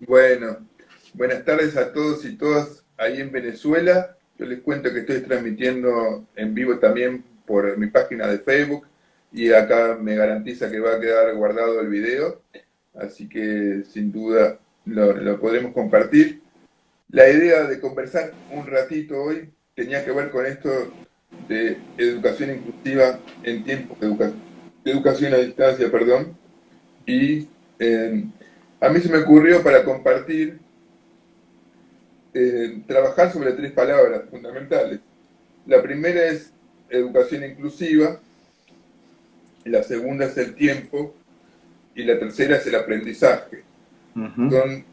Bueno, buenas tardes a todos y todas ahí en Venezuela. Yo les cuento que estoy transmitiendo en vivo también por mi página de Facebook y acá me garantiza que va a quedar guardado el video, así que sin duda lo, lo podremos compartir. La idea de conversar un ratito hoy tenía que ver con esto de educación inclusiva en tiempos de, educación a distancia, perdón, y eh, a mí se me ocurrió para compartir eh, trabajar sobre tres palabras fundamentales. La primera es educación inclusiva, la segunda es el tiempo y la tercera es el aprendizaje. Son,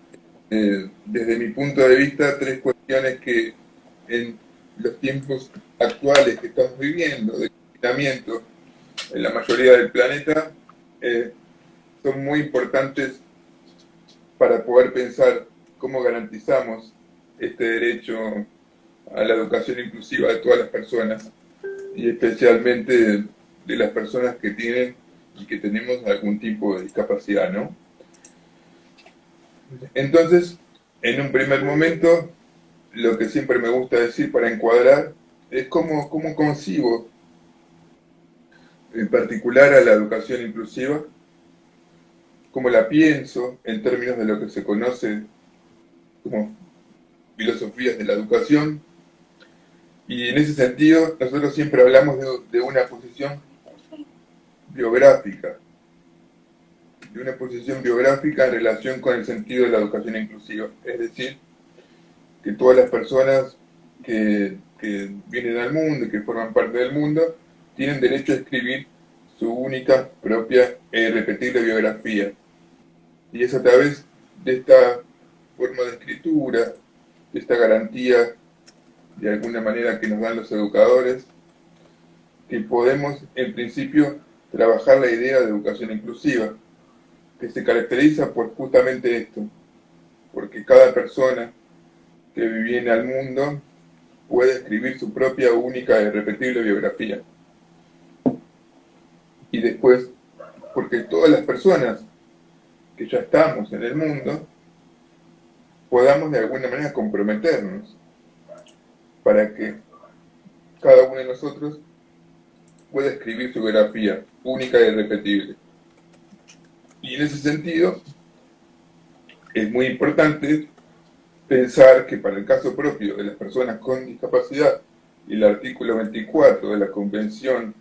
eh, desde mi punto de vista, tres cuestiones que en los tiempos actuales que estamos viviendo, de confinamiento en la mayoría del planeta, eh, son muy importantes para poder pensar cómo garantizamos este derecho a la educación inclusiva de todas las personas y especialmente de las personas que tienen y que tenemos algún tipo de discapacidad, ¿no? Entonces, en un primer momento, lo que siempre me gusta decir para encuadrar es cómo, cómo concibo en particular a la educación inclusiva, cómo la pienso en términos de lo que se conoce como filosofías de la educación, y en ese sentido nosotros siempre hablamos de, una posición biográfica, de una posición biográfica en relación con el sentido de la educación inclusiva, es decir, que todas las personas que, vienen al mundo, que forman parte del mundo, tienen derecho a escribir su única, propia e irrepetible biografía. Y es a través de esta forma de escritura, de esta garantía de alguna manera que nos dan los educadores, que podemos en principio trabajar la idea de educación inclusiva, que se caracteriza por justamente esto, porque cada persona que viene al mundo puede escribir su propia única y irrepetible biografía. Y después, porque todas las personas que ya estamos en el mundo, podamos de alguna manera comprometernos para que cada uno de nosotros pueda escribir su biografía única y irrepetible. Y en ese sentido, es muy importante pensar que para el caso propio de las personas con discapacidad el artículo 24 de la Convención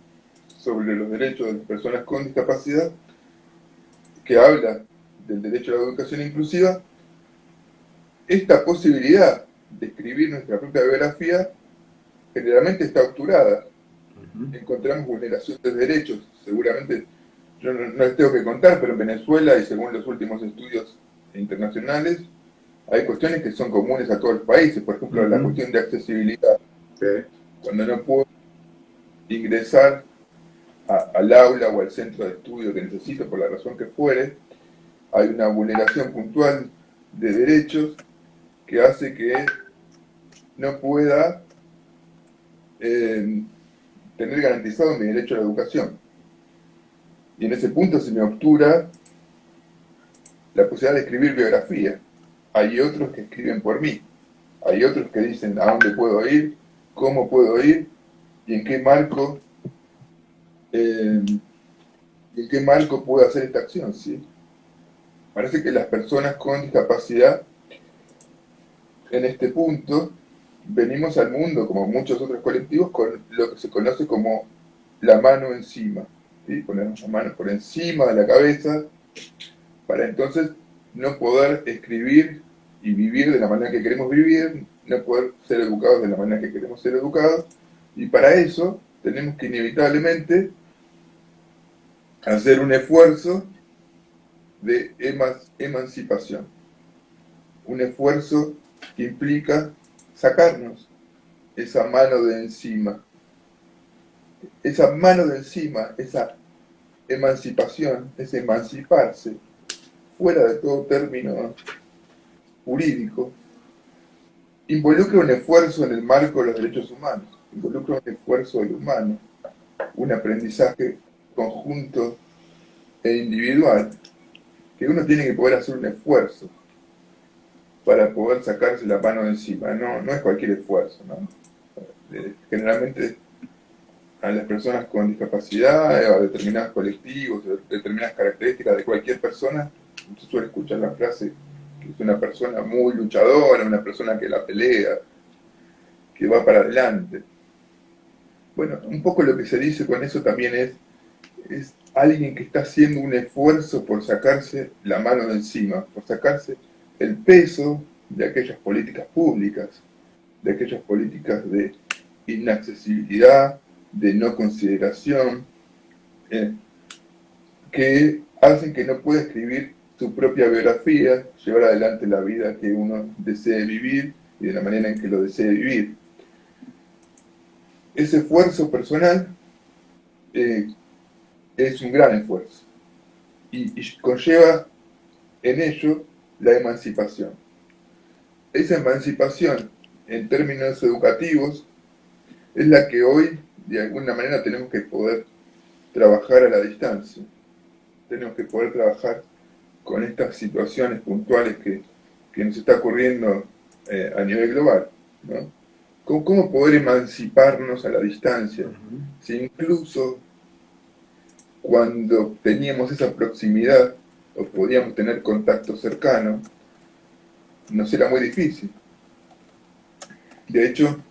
sobre los Derechos de las Personas con Discapacidad, que habla del derecho a la educación inclusiva, esta posibilidad de escribir nuestra propia biografía generalmente está obturada. Encontramos vulneración de derechos, seguramente, yo no, no les tengo que contar, pero en Venezuela y según los últimos estudios internacionales, hay cuestiones que son comunes a todos los países, por ejemplo, la cuestión de accesibilidad. Cuando no puedo ingresar al aula o al centro de estudio que necesito, por la razón que fuere, hay una vulneración puntual de derechos que hace que no pueda eh, tener garantizado mi derecho a la educación. Y en ese punto se me obtura la posibilidad de escribir biografía hay otros que escriben por mí, hay otros que dicen a dónde puedo ir, cómo puedo ir y en qué marco eh, en qué marco puedo hacer esta acción, ¿sí? Parece que las personas con discapacidad en este punto venimos al mundo, como muchos otros colectivos, con lo que se conoce como la mano encima, ¿sí? Ponemos la mano por encima de la cabeza para entonces no poder escribir y vivir de la manera que queremos vivir, no poder ser educados de la manera que queremos ser educados, y para eso tenemos que inevitablemente hacer un esfuerzo de emancipación, un esfuerzo que implica sacarnos esa mano de encima, esa mano de encima, esa emancipación, ese emanciparse, fuera de todo término jurídico, involucra un esfuerzo en el marco de los derechos humanos, involucra un esfuerzo del humano, un aprendizaje conjunto e individual, que uno tiene que poder hacer un esfuerzo para poder sacarse la mano de encima, no, no es cualquier esfuerzo, ¿no? Eh, generalmente a las personas con discapacidad, a determinados colectivos, determinadas características de cualquier persona, se suele escuchar la frase que es una persona muy luchadora, una persona que la pelea, que va para adelante. Bueno, un poco lo que se dice con eso también es alguien que está haciendo un esfuerzo por sacarse la mano de encima, por sacarse el peso de aquellas políticas públicas, de aquellas políticas de inaccesibilidad, de no consideración, eh, que hacen que no pueda escribir su propia biografía, llevar adelante la vida que uno desee vivir y de la manera en que lo desee vivir. Ese esfuerzo personal eh, es un gran esfuerzo y, y conlleva en ello la emancipación. Esa emancipación en términos educativos es la que hoy de alguna manera tenemos que poder trabajar a la distancia. Tenemos que poder trabajar con estas situaciones puntuales que, nos está ocurriendo eh, a nivel global. ¿no? ¿Cómo, poder emanciparnos a la distancia? Si incluso cuando teníamos esa proximidad o podíamos tener contacto cercano, nos era muy difícil. De hecho,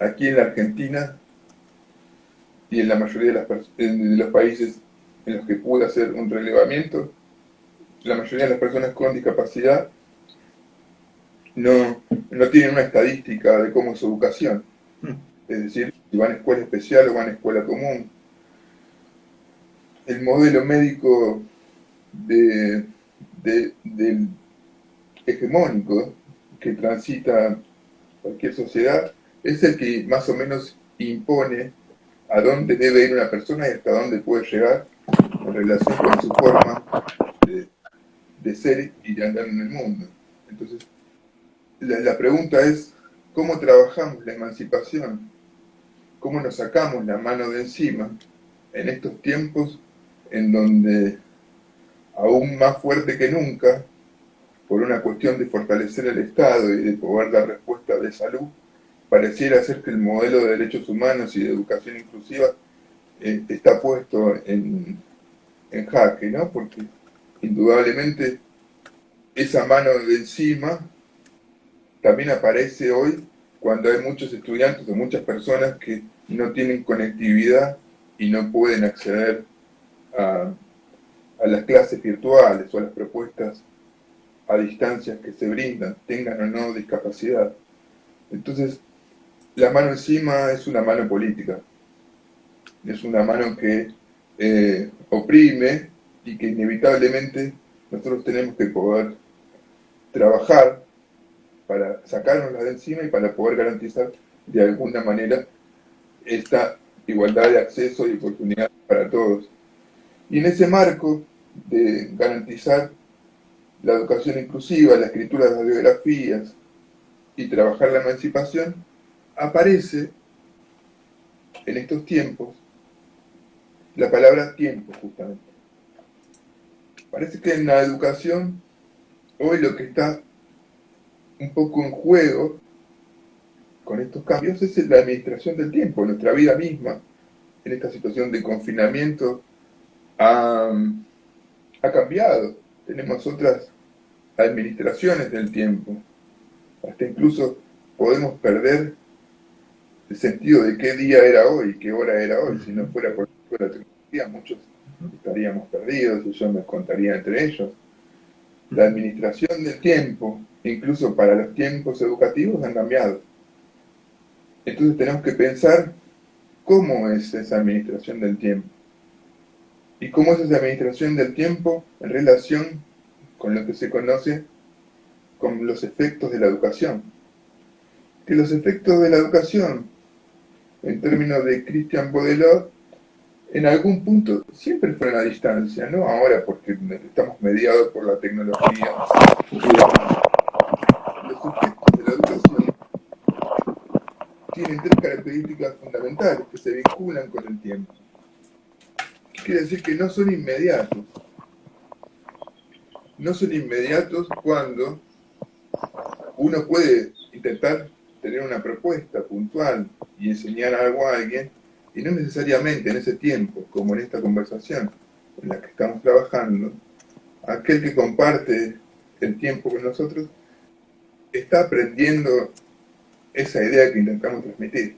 aquí en la Argentina y en la mayoría de, los países en los que pude hacer un relevamiento, la mayoría de las personas con discapacidad no, no tienen una estadística de cómo es su educación. Hmm. Es decir, si van a escuela especial o van a escuela común. El modelo médico de, del hegemónico que transita cualquier sociedad es el que más o menos impone a dónde debe ir una persona y hasta dónde puede llegar en relación con su forma de, ser y de andar en el mundo. Entonces, la, pregunta es, ¿cómo trabajamos la emancipación? ¿Cómo nos sacamos la mano de encima en estos tiempos en donde, aún más fuerte que nunca, por una cuestión de fortalecer el Estado y de poder dar respuesta de salud, pareciera ser que el modelo de derechos humanos y de educación inclusiva eh, está puesto en, en jaque, ¿no? Porque indudablemente esa mano de encima también aparece hoy cuando hay muchos estudiantes o muchas personas que no tienen conectividad y no pueden acceder a, las clases virtuales o a las propuestas a distancias que se brindan, tengan o no discapacidad. Entonces, la mano encima es una mano política. Es una mano que eh, oprime y que inevitablemente nosotros tenemos que poder trabajar para sacárnosla de encima y para poder garantizar de alguna manera esta igualdad de acceso y oportunidad para todos. Y en ese marco de garantizar la educación inclusiva, la escritura de las biografías y trabajar la emancipación, aparece en estos tiempos la palabra tiempo, justamente. Parece que en la educación, hoy lo que está un poco en juego con estos cambios es la administración del tiempo. Nuestra vida misma, en esta situación de confinamiento, ha, ha cambiado. Tenemos otras administraciones del tiempo. Hasta incluso podemos perder el sentido de qué día era hoy, qué hora era hoy, si no fuera por la tecnología, muchos estaríamos perdidos y yo me contaría entre ellos. La administración del tiempo, incluso para los tiempos educativos, han cambiado. Entonces tenemos que pensar cómo es esa administración del tiempo. Y cómo es esa administración del tiempo en relación con lo que se conoce como los efectos de la educación. Que los efectos de la educación en términos de Christian Baudelot, en algún punto siempre fue a distancia, no ahora porque estamos mediados por la tecnología. Los efectos de la educación tienen tres características fundamentales que se vinculan con el tiempo. Quiere decir que no son inmediatos. No son inmediatos cuando uno puede intentar tener una propuesta puntual y enseñar algo a alguien, y no necesariamente en ese tiempo, como en esta conversación en la que estamos trabajando, aquel que comparte el tiempo con nosotros está aprendiendo esa idea que intentamos transmitir,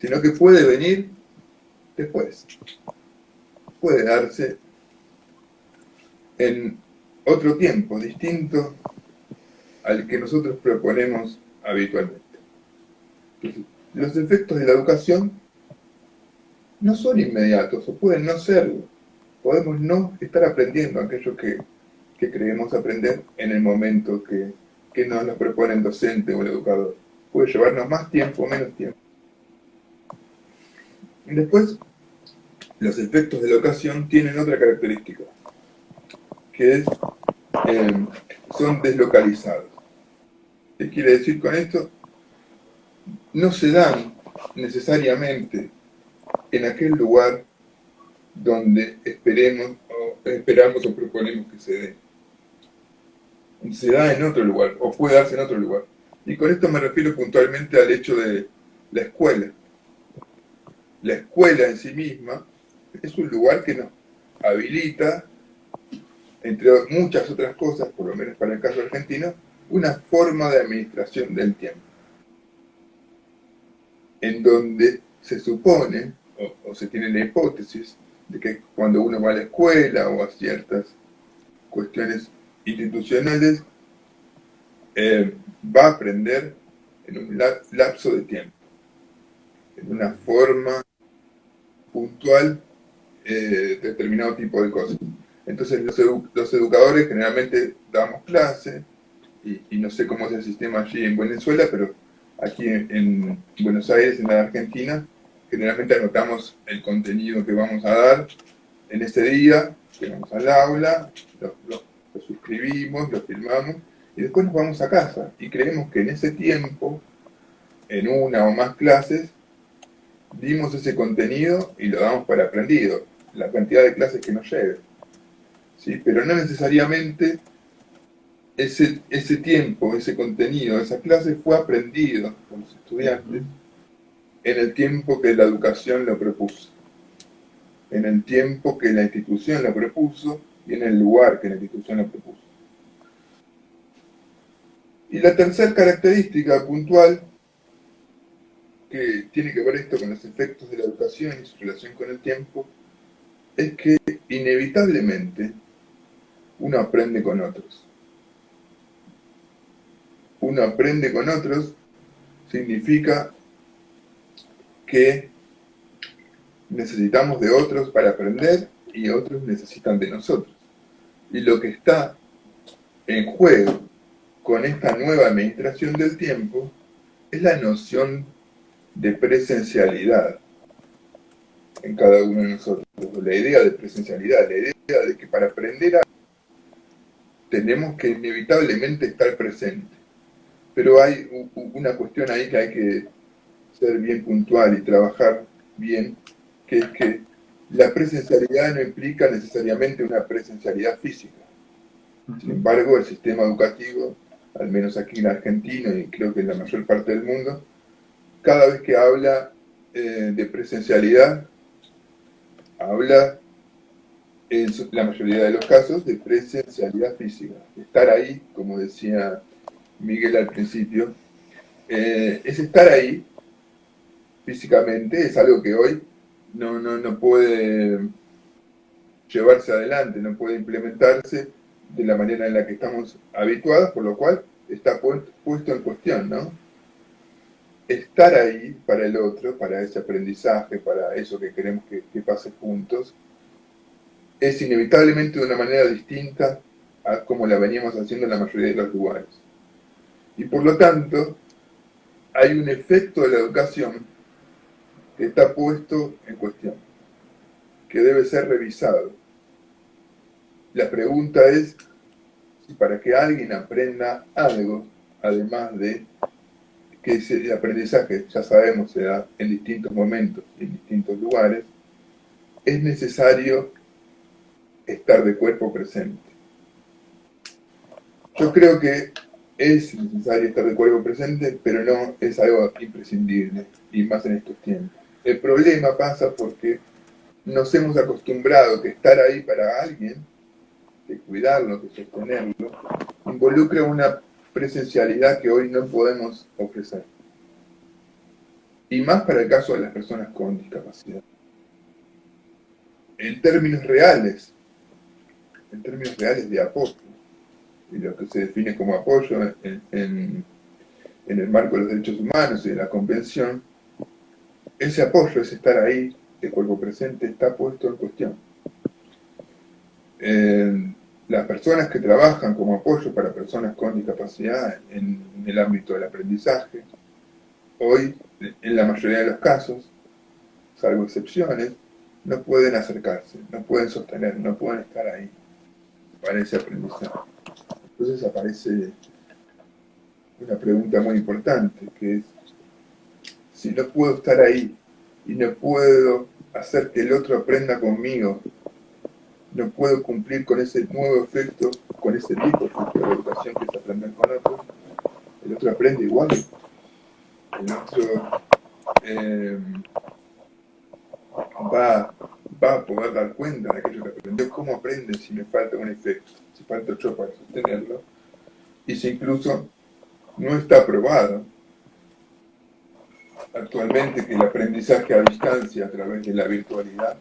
sino que puede venir después, puede darse en otro tiempo distinto al que nosotros proponemos habitualmente. los efectos de la educación no son inmediatos, o pueden no serlo. Podemos no estar aprendiendo aquello que, creemos aprender en el momento que, que nos lo propone el docente o el educador. Puede llevarnos más tiempo o menos tiempo. Después, los efectos de la educación tienen otra característica, que es, eh, son deslocalizados. ¿Qué quiere decir con esto? No se dan necesariamente en aquel lugar donde esperemos o esperamos o proponemos que se dé. Se da en otro lugar, o puede darse en otro lugar. Y con esto me refiero puntualmente al hecho de la escuela. La escuela en sí misma es un lugar que nos habilita, entre muchas otras cosas, por lo menos para el caso argentino, una forma de administración del tiempo, en donde se supone, o, se tiene la hipótesis, de que cuando uno va a la escuela o a ciertas cuestiones institucionales, eh, va a aprender en un lapso de tiempo, en una forma puntual eh, determinado tipo de cosas. Entonces los, los educadores generalmente damos clase, y, no sé cómo es el sistema allí en Venezuela, pero aquí en, Buenos Aires, en la Argentina, generalmente anotamos el contenido que vamos a dar en ese día, vamos al aula, lo, suscribimos, lo filmamos, y después nos vamos a casa. Y creemos que en ese tiempo, en una o más clases, dimos ese contenido y lo damos para aprendido, la cantidad de clases que nos lleve. ¿Sí? Pero no necesariamente ese, ese tiempo, ese contenido, esa clase fue aprendido por los estudiantes en el tiempo que la educación lo propuso, en el tiempo que la institución lo propuso y en el lugar que la institución lo propuso. Y la tercera característica puntual, que tiene que ver esto con los efectos de la educación y su relación con el tiempo, es que inevitablemente uno aprende con otros uno aprende con otros, significa que necesitamos de otros para aprender y otros necesitan de nosotros. Y lo que está en juego con esta nueva administración del tiempo es la noción de presencialidad en cada uno de nosotros. La idea de presencialidad, la idea de que para aprender a tenemos que inevitablemente estar presentes pero hay una cuestión ahí que hay que ser bien puntual y trabajar bien, que es que la presencialidad no implica necesariamente una presencialidad física. Sin embargo, el sistema educativo, al menos aquí en Argentina y creo que en la mayor parte del mundo, cada vez que habla eh, de presencialidad, habla en la mayoría de los casos de presencialidad física. Estar ahí, como decía Miguel al principio, eh, es estar ahí físicamente, es algo que hoy no, no, no puede llevarse adelante, no puede implementarse de la manera en la que estamos habituados, por lo cual está puesto en cuestión, ¿no? Estar ahí para el otro, para ese aprendizaje, para eso que queremos que, pase juntos, es inevitablemente de una manera distinta a como la veníamos haciendo en la mayoría de los lugares. Y por lo tanto, hay un efecto de la educación que está puesto en cuestión, que debe ser revisado. La pregunta es si para que alguien aprenda algo, además de que ese aprendizaje, ya sabemos, se da en distintos momentos en distintos lugares, es necesario estar de cuerpo presente. Yo creo que es necesario estar de cuerpo presente, pero no es algo imprescindible, y más en estos tiempos. El problema pasa porque nos hemos acostumbrado que estar ahí para alguien, que cuidarlo, que sostenerlo, involucra una presencialidad que hoy no podemos ofrecer. Y más para el caso de las personas con discapacidad. En términos reales, en términos reales de apoyo, y lo que se define como apoyo en, en, el marco de los derechos humanos y de la convención, ese apoyo, ese estar ahí, de cuerpo presente, está puesto en cuestión. Las personas que trabajan como apoyo para personas con discapacidad en, el ámbito del aprendizaje, hoy, en la mayoría de los casos, salvo excepciones, no pueden acercarse, no pueden sostener, no pueden estar ahí para ese aprendizaje. Entonces aparece una pregunta muy importante, que es, si no puedo estar ahí y no puedo hacer que el otro aprenda conmigo, no puedo cumplir con ese nuevo efecto, con ese tipo de educación que es aprender con otros, el otro aprende igual. El otro eh, va, va a poder dar cuenta de aquello que aprendió, cómo aprende si me falta un efecto si falta otro para sostenerlo, y si incluso no está probado actualmente que el aprendizaje a distancia a través de la virtualidad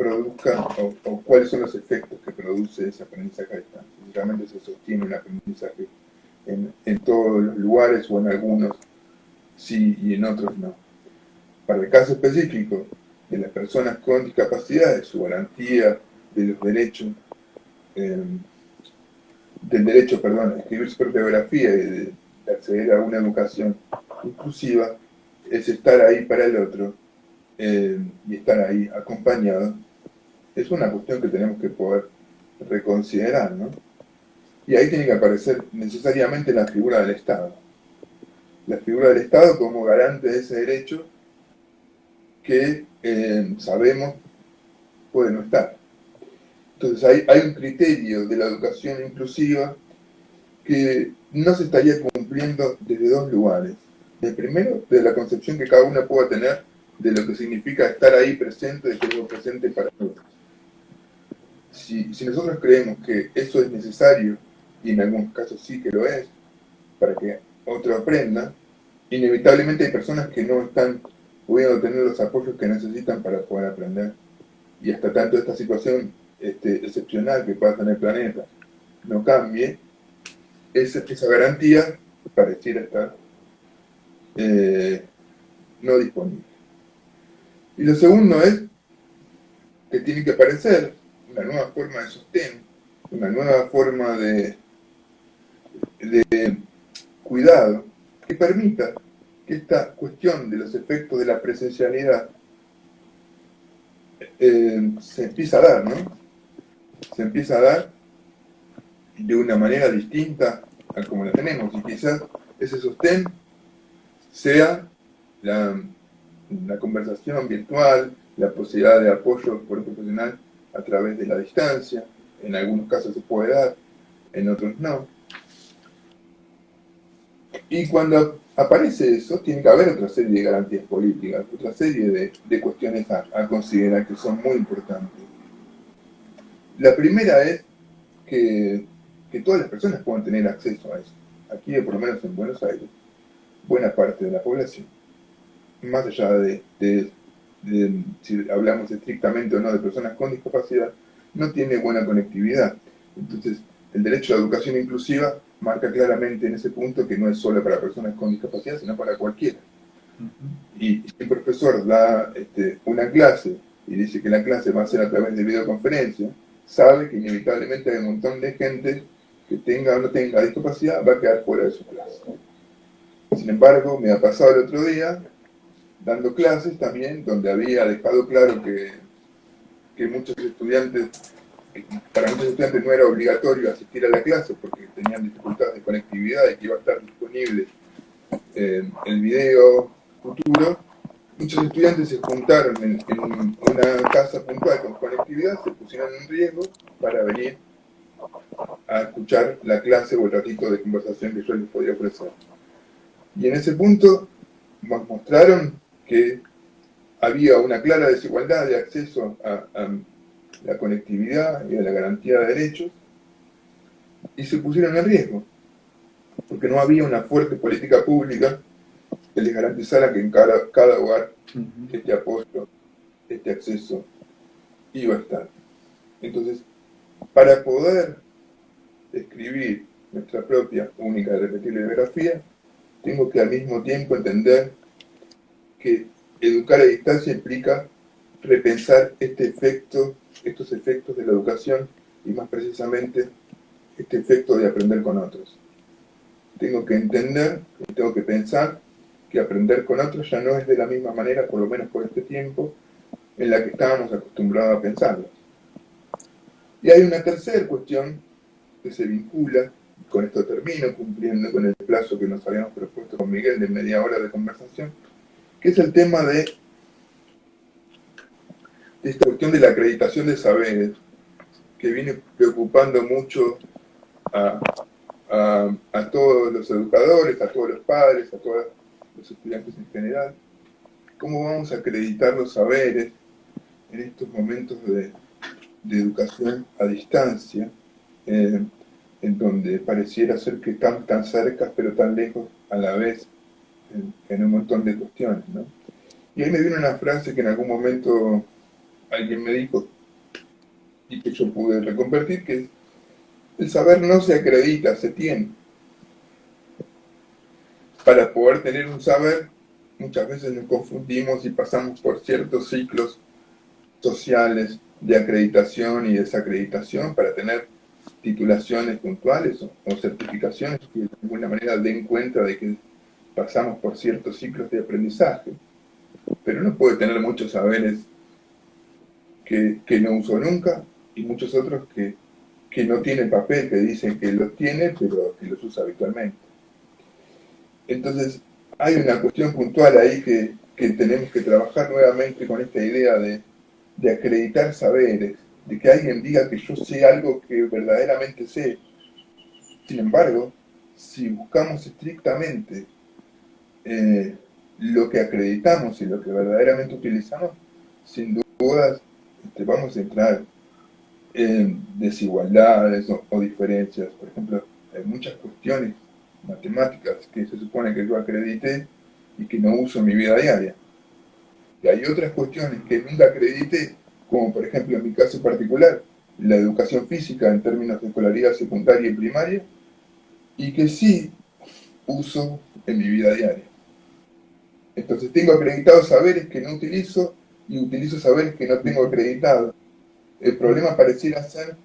produzca, o, cuáles son los efectos que produce ese aprendizaje a distancia. Si realmente se sostiene un aprendizaje en, en todos los lugares o en algunos sí y en otros no. Para el caso específico de las personas con discapacidades, su garantía de los derechos eh, del derecho, perdón, a escribir su propia biografía y de, acceder a una educación inclusiva, es estar ahí para el otro eh, y estar ahí acompañado, es una cuestión que tenemos que poder reconsiderar, ¿no? Y ahí tiene que aparecer necesariamente la figura del Estado. La figura del Estado como garante de ese derecho que eh, sabemos puede no estar. Entonces hay, un criterio de la educación inclusiva que no se estaría cumpliendo desde dos lugares. El primero, de la concepción que cada uno pueda tener de lo que significa estar ahí presente, de que es presente para todos. Si, nosotros creemos que eso es necesario, y en algunos casos sí que lo es, para que otro aprenda, inevitablemente hay personas que no están pudiendo tener los apoyos que necesitan para poder aprender. Y hasta tanto esta situación este, excepcional que pasa en el planeta no cambie, esa, esa garantía pareciera estar eh, no disponible. Y lo segundo es que tiene que aparecer una nueva forma de sostén, una nueva forma de, cuidado que permita que esta cuestión de los efectos de la presencialidad eh, se empieza a dar, ¿no? se empieza a dar de una manera distinta a como la tenemos y quizás ese sostén sea la, conversación virtual, la posibilidad de apoyo por un profesional a través de la distancia, en algunos casos se puede dar, en otros no. Y cuando aparece eso, tiene que haber otra serie de garantías políticas, otra serie de, cuestiones a considerar que son muy importantes. La primera es que, todas las personas puedan tener acceso a eso. Aquí, por lo menos en Buenos Aires, buena parte de la población, más allá de, si hablamos estrictamente o no de personas con discapacidad, no tiene buena conectividad. Entonces, el derecho a la educación inclusiva marca claramente en ese punto que no es solo para personas con discapacidad, sino para cualquiera. Y si el profesor da este, una clase y dice que la clase va a ser a través de videoconferencia, sabe que inevitablemente hay un montón de gente que tenga o no tenga discapacidad va a quedar fuera de su clase. Sin embargo, me ha pasado el otro día, dando clases también, donde había dejado claro que, que muchos estudiantes, para muchos estudiantes no era obligatorio asistir a la clase porque tenían dificultades de conectividad y que iba a estar disponible eh, el video futuro, muchos estudiantes se juntaron en, una casa puntual con conectividad, se pusieron en riesgo para venir a escuchar la clase o el ratito de conversación que yo les podía ofrecer. Y en ese punto mostraron que había una clara desigualdad de acceso a, la conectividad y a la garantía de derechos, y se pusieron en riesgo, porque no había una fuerte política pública que les garantizara que en cada, cada hogar este apoyo, este acceso iba a estar. Entonces, para poder escribir nuestra propia, única y repetible biografía, tengo que al mismo tiempo entender que educar a distancia implica repensar este efecto, estos efectos de la educación y más precisamente este efecto de aprender con otros. Tengo que entender, tengo que pensar que aprender con otros ya no es de la misma manera, por lo menos por este tiempo, en la que estábamos acostumbrados a pensarlo. Y hay una tercera cuestión que se vincula, con esto termino, cumpliendo con el plazo que nos habíamos propuesto con Miguel de media hora de conversación, que es el tema de, esta cuestión de la acreditación de saberes, que viene preocupando mucho a, todos los educadores, a todos los padres, a todos los estudiantes en general. ¿Cómo vamos a acreditar los saberes en estos momentos de, educación a distancia, eh, en donde pareciera ser que estamos tan cerca pero tan lejos a la vez en, un montón de cuestiones, ¿no? Y ahí me vino una frase que en algún momento alguien me dijo y que yo pude reconvertir, que es, el saber no se acredita, se tiene. Para poder tener un saber, muchas veces nos confundimos y pasamos por ciertos ciclos sociales de acreditación y desacreditación para tener titulaciones puntuales o, o certificaciones que de alguna manera den cuenta de que pasamos por ciertos ciclos de aprendizaje, pero uno puede tener muchos saberes que, no usó nunca y muchos otros que, no tienen papel, que dicen que los tiene, pero que los usa habitualmente. Entonces, hay una cuestión puntual ahí que, tenemos que trabajar nuevamente con esta idea de, de acreditar saberes, de que alguien diga que yo sé algo que verdaderamente sé. Sin embargo, si buscamos estrictamente eh, lo que acreditamos y lo que verdaderamente utilizamos, sin dudas este, vamos a entrar en desigualdades o, diferencias. Por ejemplo, hay muchas cuestiones matemáticas que se supone que yo acredité y que no uso en mi vida diaria. Y hay otras cuestiones que nunca acredité, como por ejemplo en mi caso particular, la educación física en términos de escolaridad secundaria y primaria, y que sí uso en mi vida diaria. Entonces tengo acreditados saberes que no utilizo y utilizo saberes que no tengo acreditados. El problema pareciera ser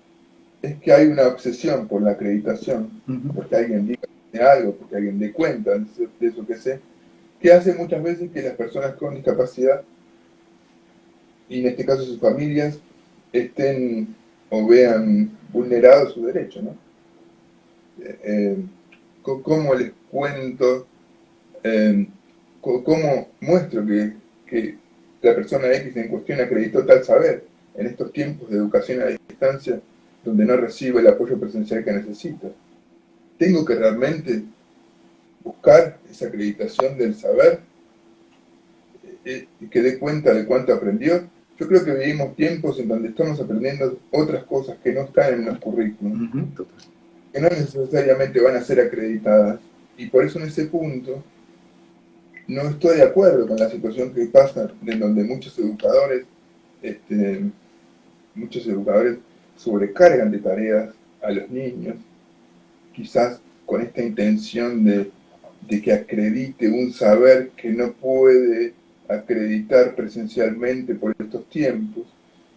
es que hay una obsesión por la acreditación, porque alguien diga algo, porque alguien dé cuenta de eso que sé, que hace muchas veces que las personas con discapacidad, y en este caso sus familias, estén o vean vulnerados sus derechos, ¿no? Eh, eh, ¿Cómo les cuento eh, cómo muestro que, la persona X en cuestión acreditó tal saber en estos tiempos de educación a distancia donde no recibe el apoyo presencial que necesita. Tengo que realmente buscar esa acreditación del saber y eh, eh, que dé cuenta de cuánto aprendió. Yo creo que vivimos tiempos en donde estamos aprendiendo otras cosas que no están en los currículos, que no necesariamente van a ser acreditadas. Y por eso en ese punto no estoy de acuerdo con la situación que pasa, en donde muchos educadores, este, muchos educadores sobrecargan de tareas a los niños, quizás con esta intención de, que acredite un saber que no puede acreditar presencialmente por estos tiempos,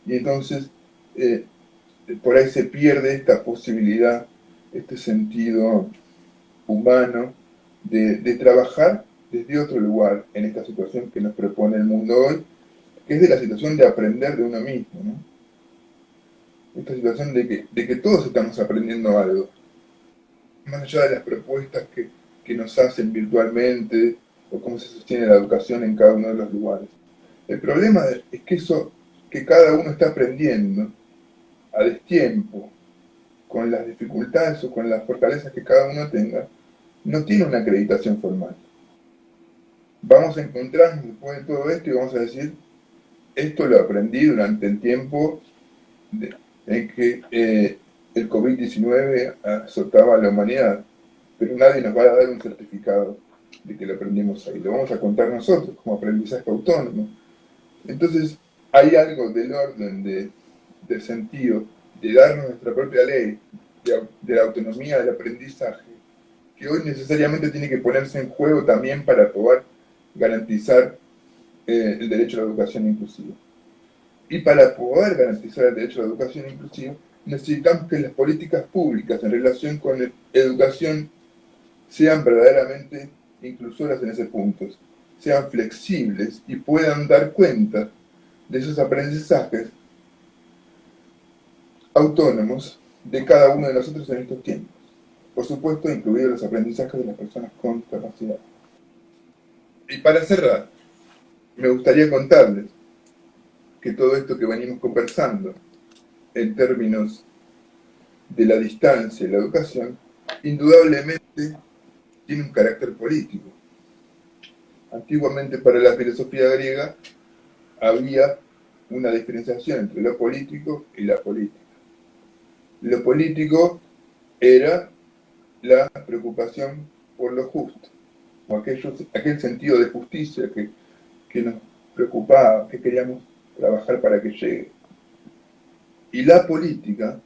y entonces eh, por ahí se pierde esta posibilidad, este sentido humano de, de trabajar desde otro lugar en esta situación que nos propone el mundo hoy, que es de la situación de aprender de uno mismo, ¿no? Esta situación de que, todos estamos aprendiendo algo, más allá de las propuestas que, que nos hacen virtualmente, o cómo se sostiene la educación en cada uno de los lugares. El problema es que eso, que cada uno está aprendiendo a destiempo, con las dificultades o con las fortalezas que cada uno tenga, no tiene una acreditación formal. Vamos a encontrarnos después de todo esto y vamos a decir, esto lo aprendí durante el tiempo en que eh, el COVID-19 azotaba a la humanidad, pero nadie nos va a dar un certificado de que lo aprendimos ahí, lo vamos a contar nosotros como aprendizaje autónomo. Entonces, hay algo del orden de, del sentido de darnos nuestra propia ley, de, la autonomía del aprendizaje, que hoy necesariamente tiene que ponerse en juego también para poder garantizar eh, el derecho a la educación inclusiva. Y para poder garantizar el derecho a la educación inclusiva, necesitamos que las políticas públicas en relación con la educación sean verdaderamente inclusoras en ese punto, sean flexibles y puedan dar cuenta de esos aprendizajes autónomos de cada uno de nosotros en estos tiempos. Por supuesto, incluidos los aprendizajes de las personas con capacidad. Y para cerrar, me gustaría contarles que todo esto que venimos conversando en términos de la distancia y la educación, indudablemente tiene un carácter político. Antiguamente para la filosofía griega había una diferenciación entre lo político y la política. Lo político era la preocupación por lo justo, o aquel sentido de justicia que, nos preocupaba, que queríamos trabajar para que llegue. Y la política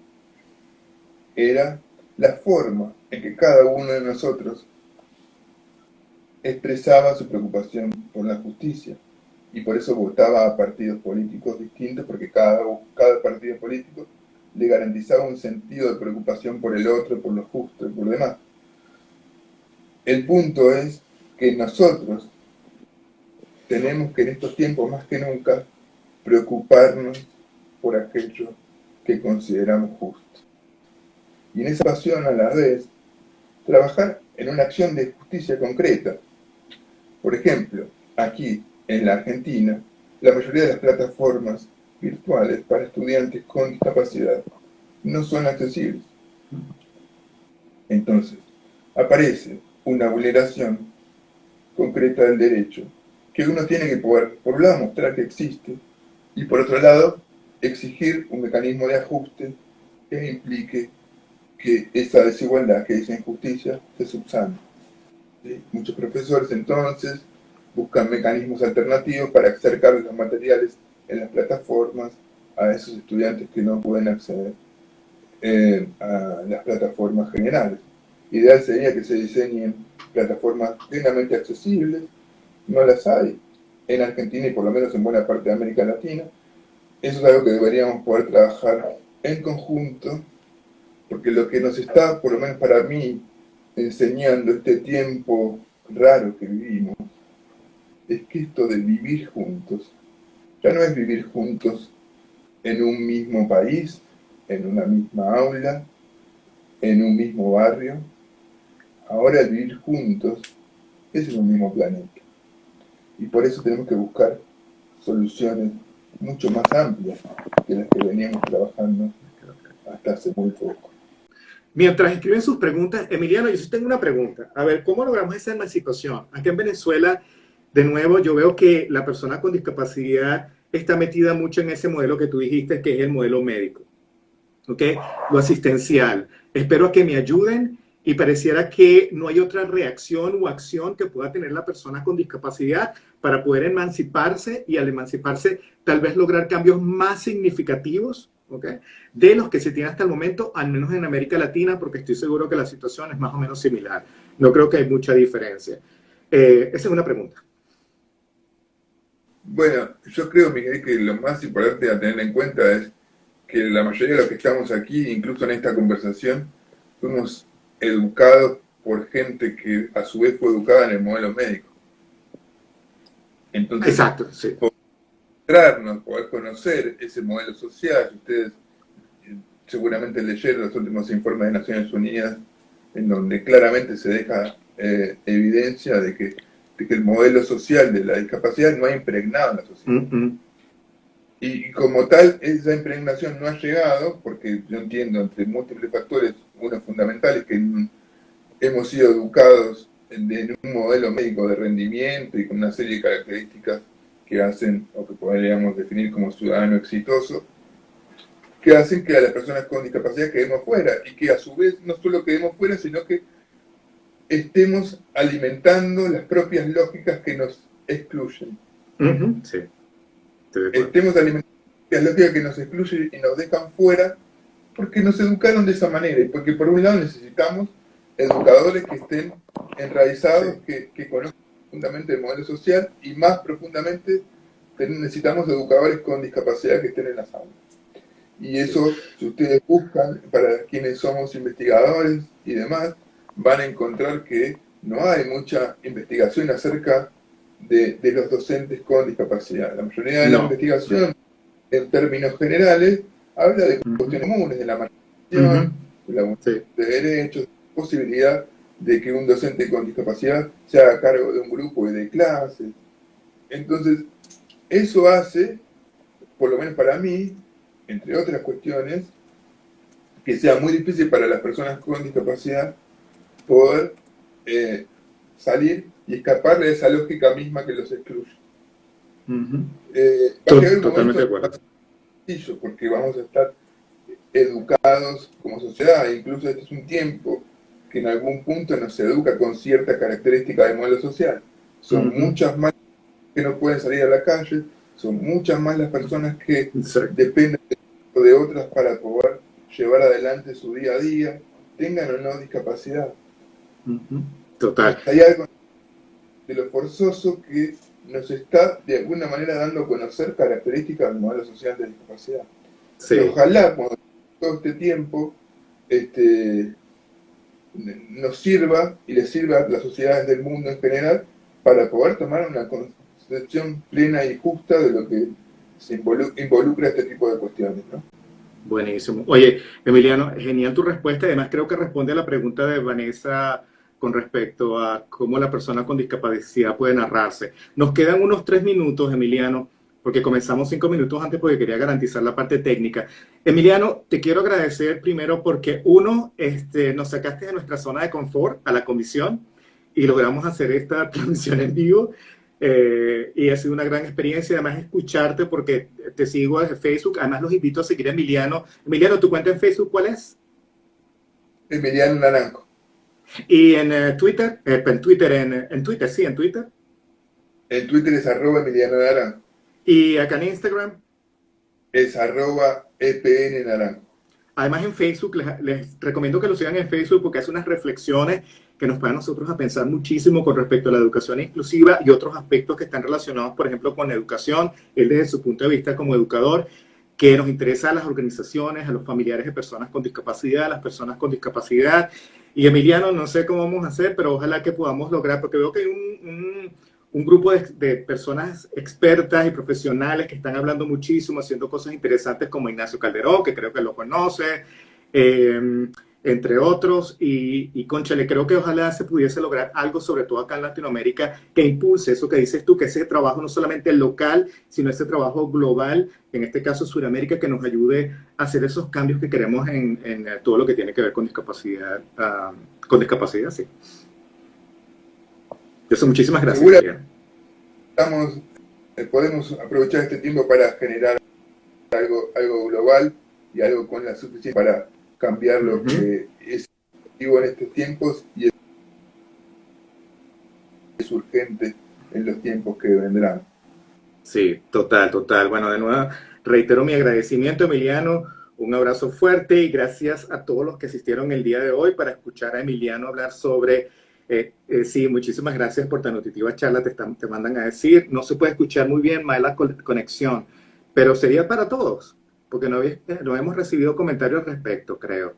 era la forma en que cada uno de nosotros expresaba su preocupación por la justicia y por eso votaba a partidos políticos distintos porque cada, cada partido político le garantizaba un sentido de preocupación por el otro, por lo justo y por lo demás. El punto es que nosotros tenemos que en estos tiempos más que nunca preocuparnos por aquello que consideramos justo. Y en esa pasión a la vez, trabajar en una acción de justicia concreta. Por ejemplo, aquí en la Argentina, la mayoría de las plataformas virtuales para estudiantes con discapacidad no son accesibles. Entonces, aparece una vulneración concreta del derecho que uno tiene que poder, por un lado, mostrar que existe y por otro lado, exigir un mecanismo de ajuste que implique que esa desigualdad, que esa injusticia, se subsane. Muchos profesores entonces buscan mecanismos alternativos para acercar los materiales en las plataformas a esos estudiantes que no pueden acceder eh, a las plataformas generales. Ideal sería que se diseñen plataformas plenamente accesibles, no las hay en Argentina y por lo menos en buena parte de América Latina. Eso es algo que deberíamos poder trabajar en conjunto, porque lo que nos está, por lo menos para mí, enseñando este tiempo raro que vivimos, es que esto de vivir juntos, ya no es vivir juntos en un mismo país, en una misma aula, en un mismo barrio, ahora el vivir juntos es en un mismo planeta. Y por eso tenemos que buscar soluciones mucho más amplias que las que veníamos trabajando hasta hace muy poco. Mientras escriben sus preguntas, Emiliano, yo sí tengo una pregunta. A ver, ¿cómo logramos esa emancipación? Aquí en Venezuela de nuevo, yo veo que la persona con discapacidad está metida mucho en ese modelo que tú dijiste, que es el modelo médico, ¿ok? Lo asistencial. Espero que me ayuden y pareciera que no hay otra reacción o acción que pueda tener la persona con discapacidad para poder emanciparse y al emanciparse tal vez lograr cambios más significativos ¿ok? de los que se tiene hasta el momento, al menos en América Latina, porque estoy seguro que la situación es más o menos similar. No creo que hay mucha diferencia. Eh, esa es una pregunta. Bueno, yo creo, Miguel, que lo más importante a tener en cuenta es que la mayoría de los que estamos aquí, incluso en esta conversación, fuimos educados por gente que a su vez fue educada en el modelo médico. Entonces, Exacto, sí. poder poder conocer ese modelo social, ustedes eh, seguramente leyeron los últimos informes de Naciones Unidas, en donde claramente se deja eh, evidencia de que que el modelo social de la discapacidad no ha impregnado en la sociedad. y como tal, esa impregnación no ha llegado, porque yo entiendo, entre múltiples factores, uno fundamental es que hemos sido educados en, un modelo médico de rendimiento y con una serie de características que hacen, o que podríamos definir como ciudadano exitoso, que hacen que a las personas con discapacidad quedemos fuera, y que a su vez no solo quedemos fuera, sino que estemos alimentando las propias lógicas que nos excluyen. sí. Estemos alimentando las lógicas que nos excluyen y nos dejan fuera porque nos educaron de esa manera y porque por un lado necesitamos educadores que estén enraizados, que, que conozcan profundamente el modelo social y más profundamente necesitamos educadores con discapacidad que estén en las aulas. Y eso, si ustedes buscan, para quienes somos investigadores y demás, van a encontrar que no hay mucha investigación acerca de, los docentes con discapacidad. La mayoría de la investigación, en términos generales, habla de cuestiones comunes, de la marginación, de la de derechos, posibilidad de que un docente con discapacidad se haga cargo de un grupo y de clases. Entonces, eso hace, por lo menos para mí, entre otras cuestiones, que sea muy difícil para las personas con discapacidad poder eh, salir y escapar de esa lógica misma que los excluye. Eh, totalmente de acuerdo. Porque vamos a estar educados como sociedad, incluso este es un tiempo que en algún punto nos educa con cierta característica de modelo social. Son muchas más que no pueden salir a la calle, son muchas más las personas que dependen de otras para poder llevar adelante su día a día, tengan o no discapacidad. Total. Hay algo de lo forzoso que nos está de alguna manera dando a conocer características del modelo social de discapacidad. ojalá cuando todo este tiempo este, nos sirva y le sirva a las sociedades del mundo en general para poder tomar una concepción plena y justa de lo que se involucra este tipo de cuestiones. ¿no? Buenísimo. Oye, Emiliano, genial tu respuesta. Además, creo que responde a la pregunta de Vanessa con respecto a cómo la persona con discapacidad puede narrarse. Nos quedan unos tres minutos, Emiliano, porque comenzamos cinco minutos antes porque quería garantizar la parte técnica. Emiliano, te quiero agradecer primero porque uno, este, nos sacaste de nuestra zona de confort a la comisión y logramos hacer esta transmisión en vivo. Eh, y ha sido una gran experiencia, además escucharte porque te sigo desde Facebook, además los invito a seguir a Emiliano. Emiliano, ¿tu cuenta en Facebook cuál es? Emiliano Naranjo. Y en eh, Twitter, eh, en Twitter, en, Twitter, sí, en Twitter. En Twitter es arroba Emiliano Naranjo. ¿Y acá en Instagram? Es arroba EPN Naranjo. Además en Facebook, les, recomiendo que lo sigan en Facebook porque hace unas reflexiones que nos ponen a nosotros a pensar muchísimo con respecto a la educación inclusiva y otros aspectos que están relacionados, por ejemplo, con la educación, él desde su punto de vista como educador, que nos interesa a las organizaciones, a los familiares de personas con discapacidad, a las personas con discapacidad y Emiliano, no sé cómo vamos a hacer, pero ojalá que podamos lograr, porque veo que hay un, un, grupo de, de, personas expertas y profesionales que están hablando muchísimo, haciendo cosas interesantes como Ignacio Calderón, que creo que lo conoce. Eh, entre otros, y, y conchale, creo que ojalá se pudiese lograr algo, sobre todo acá en Latinoamérica, que impulse eso que dices tú, que ese trabajo no solamente local, sino ese trabajo global, en este caso Sudamérica, que nos ayude a hacer esos cambios que queremos en, en todo lo que tiene que ver con discapacidad, uh, con discapacidad, sí. Eso, muchísimas gracias. Estamos, eh, podemos aprovechar este tiempo para generar algo, algo global y algo con la suficiencia para cambiar lo que es activo en estos tiempos y es urgente en los tiempos que vendrán. Sí, total, total. Bueno, de nuevo, reitero mi agradecimiento, Emiliano. Un abrazo fuerte y gracias a todos los que asistieron el día de hoy para escuchar a Emiliano hablar sobre... Eh, eh, sí, muchísimas gracias por tan nutritiva charla, te, están, te mandan a decir. No se puede escuchar muy bien, mala conexión, pero sería para todos porque no, no hemos recibido comentarios al respecto, creo.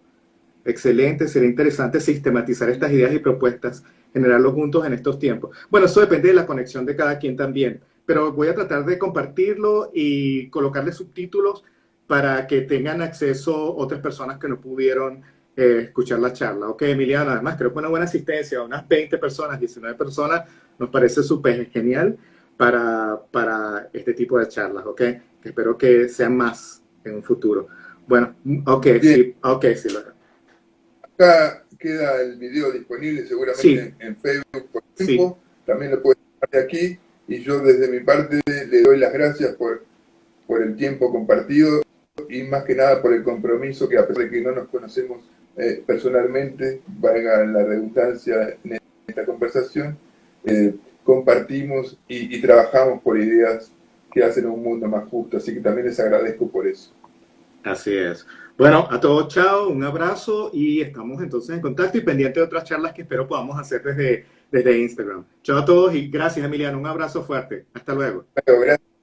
Excelente, sería interesante sistematizar estas ideas y propuestas, generarlos juntos en estos tiempos. Bueno, eso depende de la conexión de cada quien también, pero voy a tratar de compartirlo y colocarle subtítulos para que tengan acceso otras personas que no pudieron eh, escuchar la charla. Ok, Emiliano, además creo que una buena asistencia, unas 20 personas, 19 personas, nos parece súper genial para, para este tipo de charlas, ¿ok? Espero que sean más en un futuro. Bueno, ok, sí, ok, sí. Acá queda el video disponible seguramente en Facebook por tiempo. También lo puedes dejar de aquí. Y yo desde mi parte le doy las gracias por, por el tiempo compartido y más que nada por el compromiso que a pesar de que no nos conocemos eh, personalmente, valga la redundancia en esta conversación, eh, compartimos y, y, trabajamos por ideas que hacen un mundo más justo. Así que también les agradezco por eso. Así es. Bueno, a todos, chao, un abrazo y estamos entonces en contacto y pendiente de otras charlas que espero podamos hacer desde, desde Instagram. Chao a todos y gracias, Emiliano. Un abrazo fuerte. Hasta luego. Gracias.